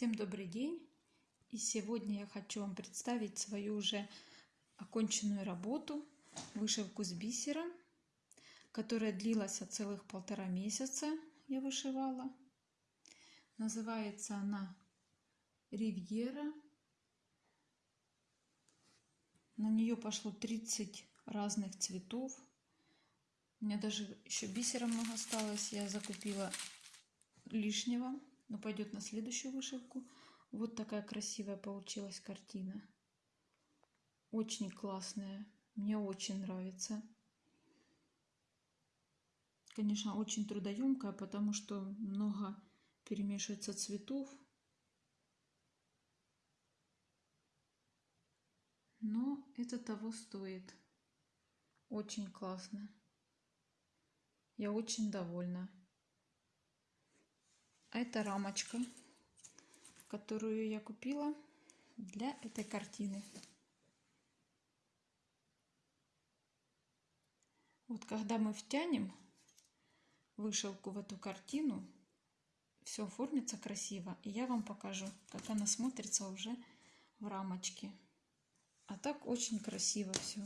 Всем добрый день! И сегодня я хочу вам представить свою уже оконченную работу, вышивку с бисером, которая длилась целых полтора месяца, я вышивала. Называется она Ривьера. На нее пошло 30 разных цветов. У меня даже еще бисера много осталось. Я закупила лишнего но пойдет на следующую вышивку. Вот такая красивая получилась картина. Очень классная. Мне очень нравится. Конечно, очень трудоемкая, потому что много перемешивается цветов. Но это того стоит. Очень классно. Я очень довольна. Это рамочка, которую я купила для этой картины. Вот когда мы втянем вышивку в эту картину, все оформится красиво. И я вам покажу, как она смотрится уже в рамочке. А так очень красиво все.